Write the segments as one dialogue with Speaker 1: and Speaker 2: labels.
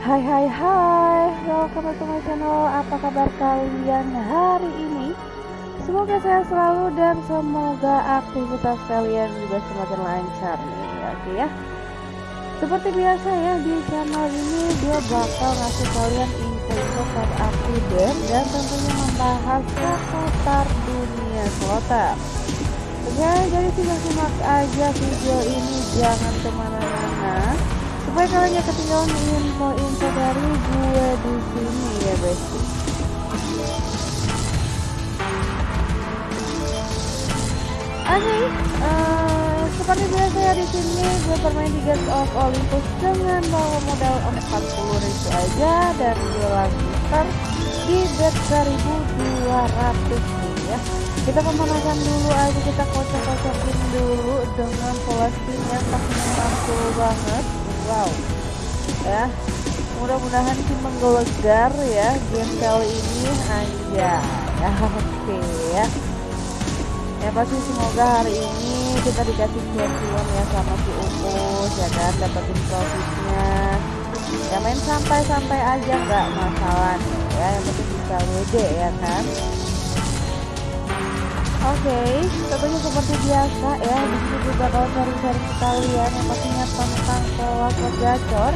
Speaker 1: Hai hai hai, welcome to my channel. Apa kabar kalian hari ini? Semoga saya selalu dan semoga aktivitas kalian juga semakin lancar nih Oke ya? Seperti biasa ya di channel ini dia bakal ngasih kalian info-info update Dan tentunya membahas seputar dunia slotter Oke jadi simak-simak aja video ini. Jangan ke mana-mana supaya kalian gak ketinggalan info-info dari gue di sini ya besti Oke, okay, uh, eh, seperti biasa ya di sini gue bermain di Gates of Olympus dengan bawa modal 40 ribu aja dan gue lanjutkan di bet 1200 nih ya. Kita pemanasan dulu aja kita kocok-kocokin dulu dengan pola spin yang pastinya mantul banget wow. Ya. Mudah-mudahan sih menggelegar ya game kali ini. Aja ya oke ya. Ya pasti semoga hari ini kita dikasih champion ya sama si Umus ya kan? Dapetin profitnya. Ya main sampai-sampai aja nggak masalah ya. Yang penting bisa WD ya kan Oke, okay, tentunya seperti biasa ya, di sini juga bakal sharing-sharing ke kalian yang pastinya tentang slot gacor.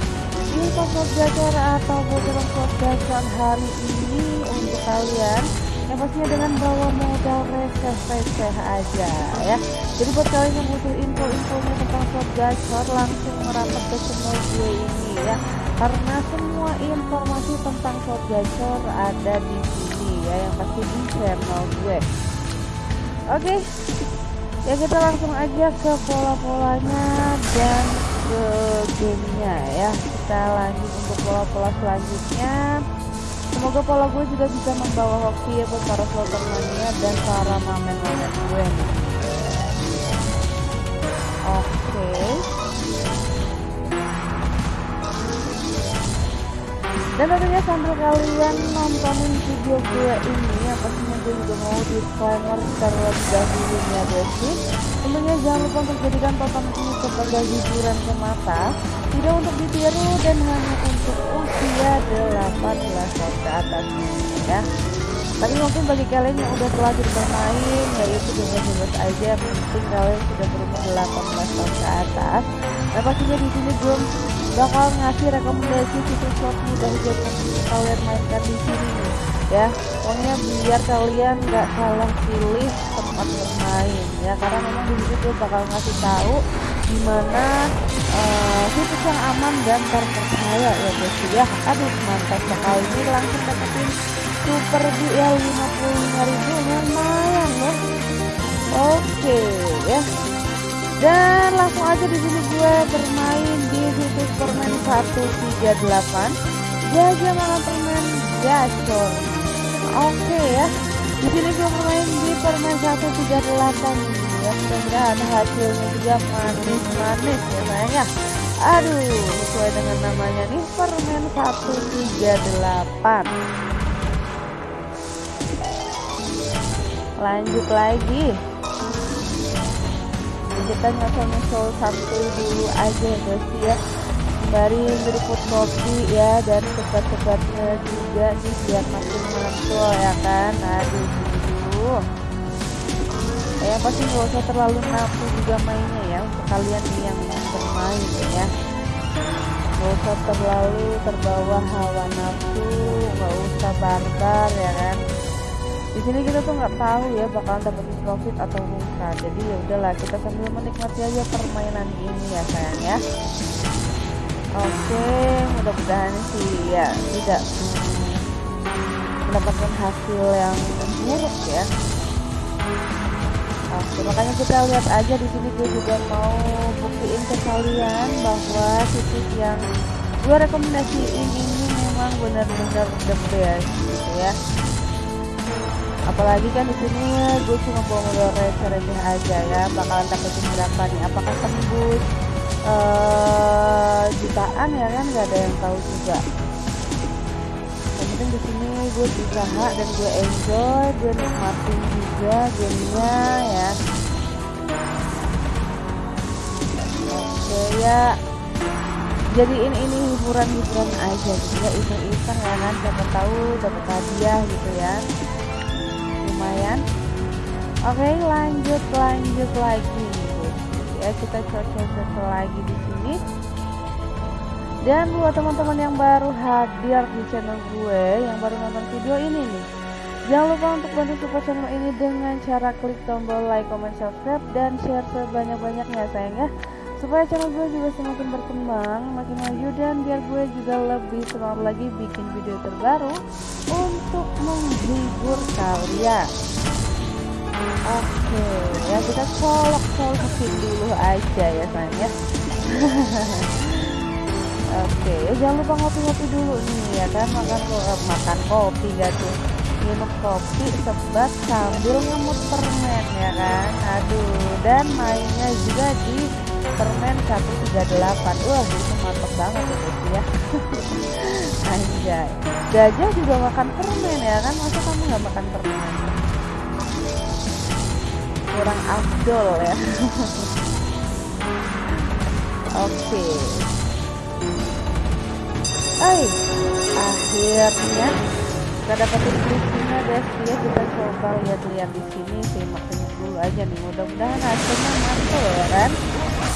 Speaker 1: Info slot gacor atau bocoran gacor hari ini untuk kalian yang pastinya dengan bawa modal receh-receh aja ya. Jadi buat kalian yang butuh info-infonya tentang slot gacor langsung merapat ke channel gue ini ya. Karena semua informasi tentang slot gacor ada di sini ya, yang pasti di channel gue. Oke, okay. ya kita langsung aja ke pola-polanya dan ke gamenya ya. Kita lanjut untuk pola-pola selanjutnya. Semoga pola gue juga bisa membawa hoki ya buat para slotter mania dan para mamen-mamen gue nih. Oke. Okay. dan tentunya sambil kalian nontonin video gue ini pastinya gue juga mau disclaimer terlebih dahulu ya besi tentunya jangan lupa untuk jadikan tonton ini sebagai hiburan semata. Tidak untuk ditiru dan hanya untuk usia 18 tahun ke atas ya. Tapi mungkin bagi kalian yang udah terlanjur bermain yaitu bebas-bebas aja yang penting kalian sudah berumur 18 tahun ke atas. Nah pastinya di sini belum bakal ngasih rekomendasi situs slot mudah buat kalian mainkan di sini ya. Pokoknya biar kalian nggak salah pilih tempat bermain ya. Karena memang di gue bakal ngasih tahu gimana uh, yang aman dan terpercaya ya guys ya. Aduh mantap sekali. Ini langsung dapetin super ya 55 ribu. Lumayan ya. Oke ya. Dan langsung aja di sini gue bermain di situs permen 138 jaga malam permen gacor oke ya. Di sini bermain di permen 138 ya. Mudah-mudahan hasilnya juga manis-manis ya sayangnya aduh sesuai dengan namanya nih permen 138 lanjut lagi. Kita nyosol-nyosol satu dulu aja guys ya sembari berikut kopi ya dan sebat-sebatnya juga nih biar makin mantul ya kan. Aduh. Dulu ya pasti nggak usah terlalu nafsu juga mainnya ya untuk kalian nih yang bermain ya. Nggak usah terlalu terbawa hawa nafsu nggak usah barbar ya kan. Di sini kita tuh nggak tahu ya bakalan dapat profit atau bukan jadi ya udahlah kita sambil menikmati aja permainan ini ya sayang ya oke mudah-mudahan sih ya tidak mendapatkan hasil yang buruk ya. Oke makanya kita lihat aja di sini gue juga mau buktiin ke kalian bahwa situs yang gue rekomendasiin ini memang benar-benar the best gitu ya. Apalagi kan di sini gue cuma bawa modal receh-receh aja ya bakalan dapetin berapa nih? Apakah tembus uh, jutaan ya kan? Nggak ada yang tahu juga. Yang penting di sini gue berusaha dan gue enjoy gue nikmatin juga gamenya ya. Oke ya. Jadiin ini hiburan-hiburan aja gitu ya iseng-iseng ya kan? Siapa tahu dapat hadiah gitu ya. Lumayan. Oke lanjut lanjut lagi. Ya kita coba-coba lagi di sini. Dan buat teman-teman yang baru hadir di channel gue yang baru nonton video ini nih Jangan lupa untuk bantu support channel ini dengan cara klik tombol like, comment, subscribe, dan share sebanyak-banyaknya sayang ya. Supaya channel gue juga semakin berkembang makin maju dan biar gue juga lebih semangat lagi bikin video terbaru untuk menghibur kalian oke ya kita colok-colokin dulu aja ya sayang ya. Oke ya jangan lupa ngopi-ngopi dulu nih ya kan? Makan eh, makan kopi gak minum kopi sebat sambil ngemut permen ya kan? Aduh dan mainnya juga di permen 138 wah itu mantep banget ya guys ya. Anjay. Gajah juga makan permen ya kan? Masa kamu nggak makan permen kurang afdol ya. Oke. Okay. akhirnya kita dapetin kristina guys. Ya kita coba lihat-lihat di sini. Simak dulu aja nih. Mudah-mudahan hasilnya mantul ya kan?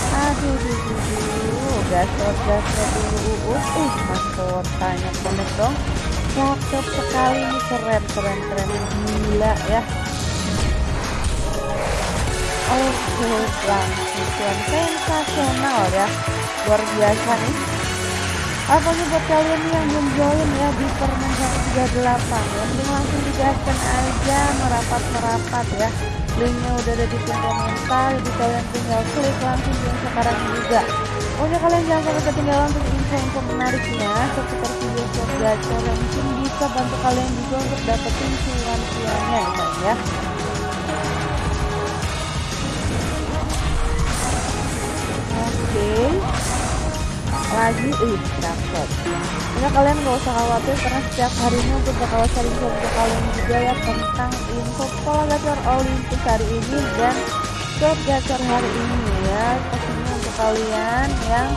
Speaker 1: Aduh duh, duh, duh. gasot gasot dulu uh uh tanya konek dong. Cakep sekali nih keren keren keren. Gila ya oke langsung sensasional ya luar biasa nih apalagi buat kalian yang belum join ya di permen 138 ya langsung digaskan aja merapat-merapat ya linknya udah ada di pin komentar jadi kalian tinggal klik langsung join sekarang juga pokoknya kalian jangan sampai ketinggalan untuk info-info menariknya seputar video short gacor yang mungkin bisa bantu kalian juga untuk dapetin cuan-cuannya ya oke. Lagi ih cakep ini kalian gak usah khawatir karena setiap harinya untuk bakal sharing ke kalian juga ya tentang info pola gacor Olympus hari ini dan shot gacor hari ini ya. Pastinya untuk kalian yang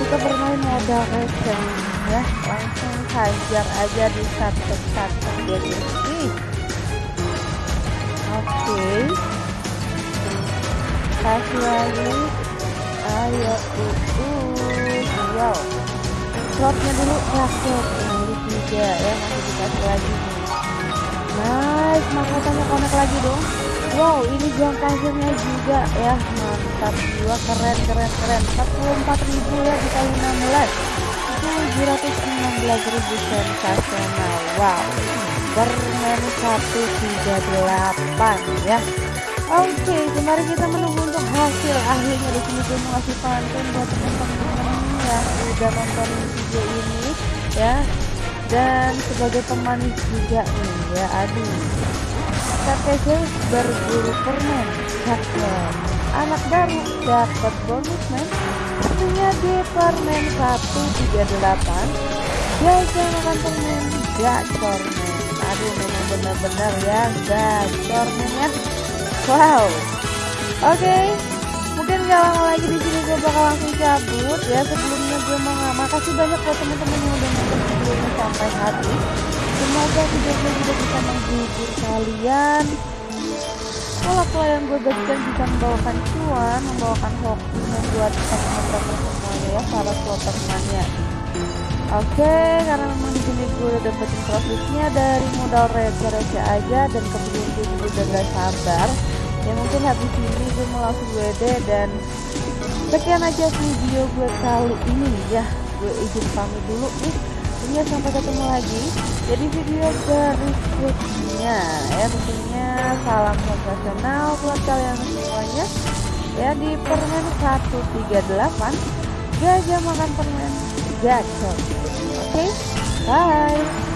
Speaker 1: suka bermain modal receh ya langsung hajar aja di satu-satu jadi oke. Okay. kasih lagi ayo uh wow slotnya dulu nah ini juga ya masih dikasih lagi. Nih nice mahkotanya konek lagi dong. Wow ini jam pasirnya juga ya. Mantap jiwa keren keren keren. 44 ribu ya dikali 16 716 ribu sensasional. Wow permen 138 ya Oke, okay, kemarin kita menunggu untuk hasil akhirnya di sini gue mau pantun buat teman-teman yang udah nonton video ini ya. Dan sebagai pemanis juga nih ya. Aduh. KTC berburu permen. Cakep anak baru dapat bonus men. Sepertinya di permen 138 biasa makan permen. Gacor men aduh memang benar-benar ya gacor men ya wow. Oke. Okay mungkin gak lama lagi di sini gue bakal langsung cabut. Ya sebelumnya gue mau makasih banyak buat teman-teman yang udah nonton videonya sampai habis. Semoga video gue juga bisa menghibur kalian. Pola-pola yang gue bagikan bisa membawakan cuan membawakan hoki membuat teman-teman semuanya ya para slotter mania Oke, karena memang di sini gue udah dapetin profitnya dari modal receh-receh aja dan kemudian gue juga udah gak sabar. Ya mungkin habis ini gue mau langsung WD dan sekian aja video gue kali ini ya. Gue izin pamit dulu nih. Tentunya sampai ketemu lagi. Jadi video berikutnya. Ya tentunya salam sensasional buat kalian semuanya. Ya di permen 138 gajah makan permen gacor okay? bye